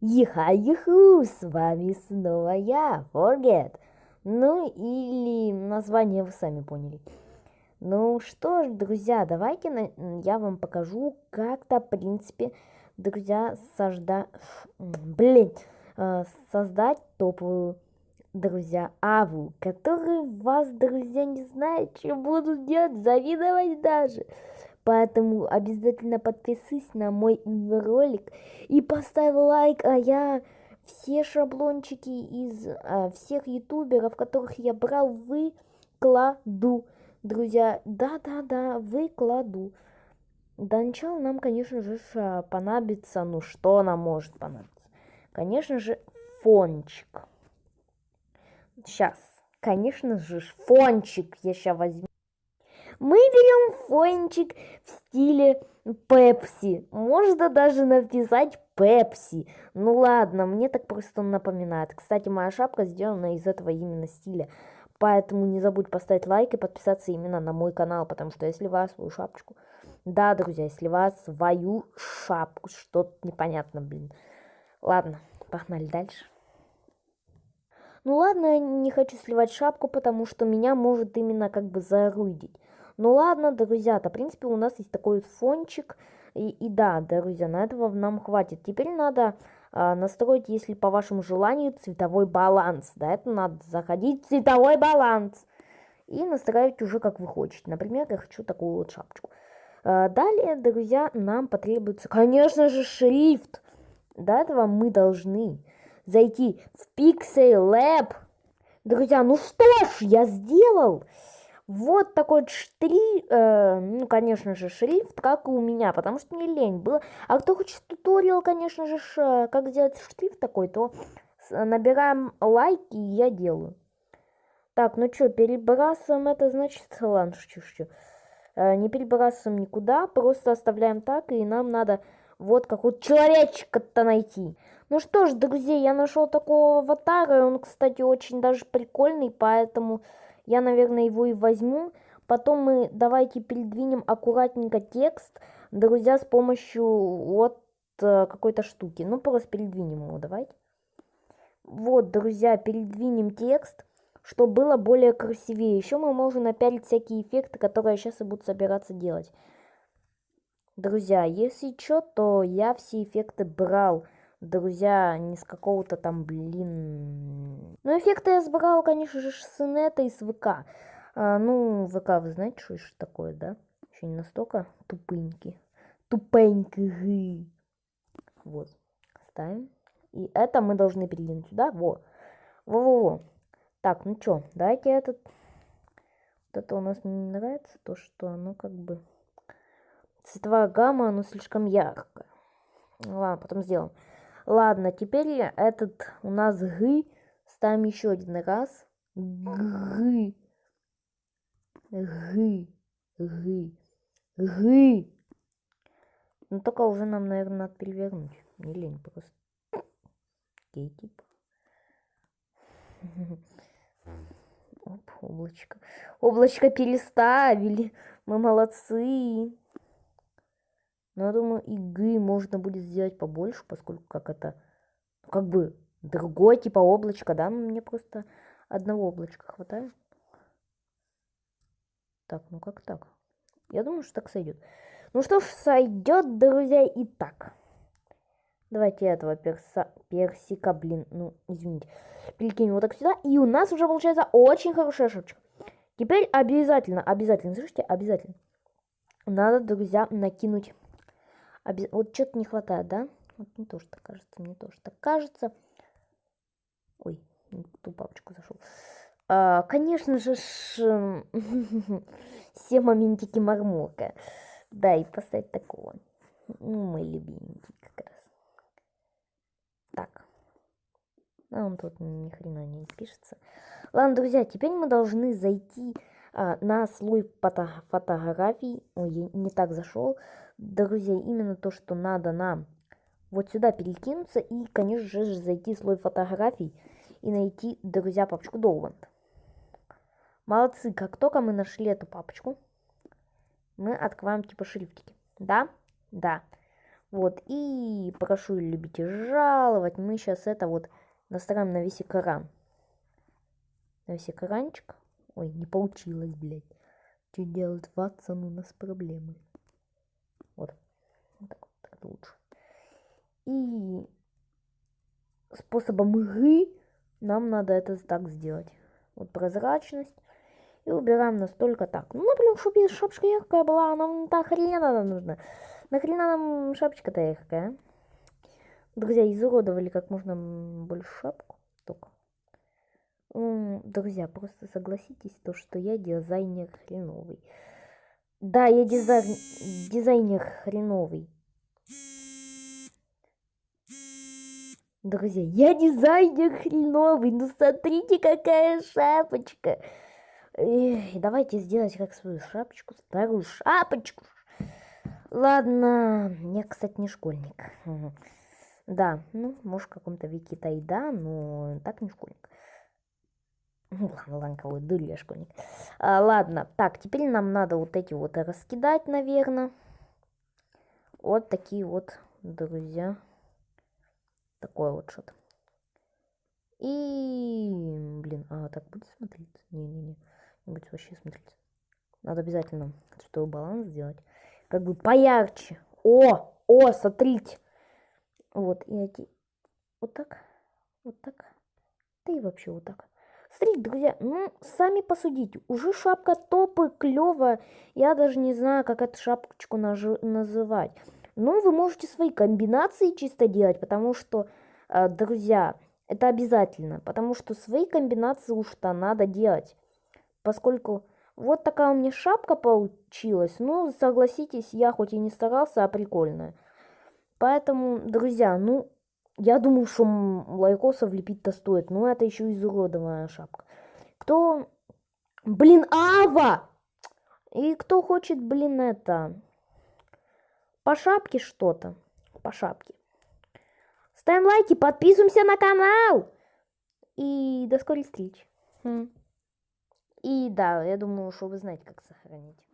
Иха-иху, с вами снова я, Forget. Ну или название вы сами поняли. Ну что ж, друзья, давайте на... я вам покажу, как-то, в принципе, друзья, сожда... Блин, э, создать топовую, друзья, аву, которые вас, друзья, не знают, что будут делать, завидовать даже. Поэтому обязательно подпишись на мой ролик и поставь лайк, а я все шаблончики из а, всех ютуберов, которых я брал, выкладу. Друзья, да-да-да, выкладу. До начала нам, конечно же, понадобится, ну что нам может понадобиться? Конечно же, фончик. Сейчас, конечно же, фончик я сейчас возьму. Мы берем фончик в стиле Пепси. Можно даже написать Пепси. Ну ладно, мне так просто напоминает. Кстати, моя шапка сделана из этого именно стиля. Поэтому не забудь поставить лайк и подписаться именно на мой канал, потому что если вас свою шапочку... Да, друзья, если вас свою шапку, что-то непонятно, блин. Ладно, погнали дальше. Ну ладно, я не хочу сливать шапку, потому что меня может именно как бы зарудить. Ну ладно, друзья-то, в принципе, у нас есть такой фончик. И, и да, друзья, на этого нам хватит. Теперь надо а, настроить, если по вашему желанию, цветовой баланс. Да, это надо заходить в цветовой баланс. И настраивать уже как вы хотите. Например, я хочу такую вот шапочку. А, далее, друзья, нам потребуется, конечно же, шрифт. До этого мы должны зайти в Pixel Lab. Друзья, ну что ж, я сделал. Вот такой штри, э, ну, конечно же, шрифт, как и у меня, потому что мне лень было. А кто хочет туториал, конечно же, ш, как сделать шрифт такой, то набираем лайки, и я делаю. Так, ну что, перебрасываем это, значит, ладно, шучу, шучу. Э, не перебрасываем никуда, просто оставляем так, и нам надо вот какого-то человечка-то найти. Ну что ж, друзья, я нашел такого аватара, он, кстати, очень даже прикольный, поэтому... Я, наверное, его и возьму. Потом мы давайте передвинем аккуратненько текст, друзья, с помощью вот э, какой-то штуки. Ну, просто передвинем его, давайте. Вот, друзья, передвинем текст, чтобы было более красивее. Еще мы можем напялить всякие эффекты, которые сейчас и буду собираться делать. Друзья, если что, то я все эффекты брал друзья, не с какого-то там, блин... Ну, эффекты я сбрал, конечно же, с инета и с ВК. А, ну, ВК, вы знаете, что это такое, да? Еще не настолько тупенький. Тупенький. Вот. Ставим. И это мы должны передвинуть сюда. Во. Во-во-во. Так, ну что, давайте этот... Вот это у нас не нравится, то, что оно как бы... Цветовая гамма, оно слишком яркое. Ладно, потом сделаем. Ладно, теперь этот у нас г ставим еще один раз. Г. Г. Г. Г. Ну только уже нам, наверное, надо перевернуть. Не лень просто. Окей, типа. Оп, облачко. Облачко переставили. Мы молодцы. Но я думаю, игры можно будет сделать побольше, поскольку как это, ну, как бы, другое типа облачко, да? Мне просто одного облачка хватает. Так, ну как так? Я думаю, что так сойдет. Ну что ж, сойдет, друзья, и так. Давайте этого перса, персика, блин, ну, извините, перекинем вот так сюда. И у нас уже получается очень хорошая шапочка. Теперь обязательно, обязательно, слышите, обязательно. Надо, друзья, накинуть Обез... Вот что-то не хватает, да? Вот мне тоже так кажется, мне тоже так кажется. Ой, ту папочку зашел. А, конечно же, все моментики мармока. Да, и поставить такого. Ну, мой любименький как раз. Так. А он тут ни хрена не пишется. Ладно, друзья, теперь мы должны зайти а, на слой фото фотографий. Ой, я не так зашел друзья, именно то, что надо нам вот сюда перекинуться и, конечно же, зайти в слой фотографий и найти, друзья, папочку Долбанд. Молодцы, как только мы нашли эту папочку, мы открываем типа шрифтики. Да? Да. Вот, и прошу любить и жаловать. Мы сейчас это вот настраиваем на весь экран. На весь экранчик. Ой, не получилось, блядь. Что делать, Ватсон, у нас проблемы. Вот. вот так, вот, так лучше. И способом игры нам надо это так сделать. Вот прозрачность. И убираем настолько так. Ну, например, чтобы шапочка яркая была, нам та хрена нужна. Нахрена нам шапочка-то яркая? Друзья, изуродовали как можно больше шапку. Только. Друзья, просто согласитесь, то, что я дизайнер хреновый. Да, я дизайн... дизайнер хреновый. Друзья, я дизайнер хреновый. Ну смотрите, какая шапочка. Эх, давайте сделать как свою шапочку, старую шапочку. Ладно, я, кстати, не школьник. Да, ну, может, в каком-то веке-то и да, но так не школьник. Ну, ладно, ладно, кого дурь я школьник. А, ладно, так, теперь нам надо вот эти вот раскидать, наверное. Вот такие вот, друзья. Такое вот что-то. И, блин, а так будет смотреться? Не-не-не, не будет вообще смотреться. Надо обязательно, чтобы баланс сделать как бы поярче. О, о, смотрите. Вот, и эти, вот так, вот так, да и вообще вот так. Смотрите, друзья, ну, сами посудите. Уже шапка топы, клевая. Я даже не знаю, как эту шапочку называть. Ну, вы можете свои комбинации чисто делать, потому что, э, друзья, это обязательно. Потому что свои комбинации уж-то надо делать. Поскольку вот такая у меня шапка получилась. Ну, согласитесь, я хоть и не старался, а прикольная. Поэтому, друзья, ну, я думаю, что лайкосов лепить-то стоит. Ну, это еще изуродованная шапка. Кто... Блин, Ава! И кто хочет, блин, это... По шапке что-то. По шапке. Ставим лайки, подписываемся на канал. И до скорой встречи. И да, я думаю, что вы знаете, как сохранить.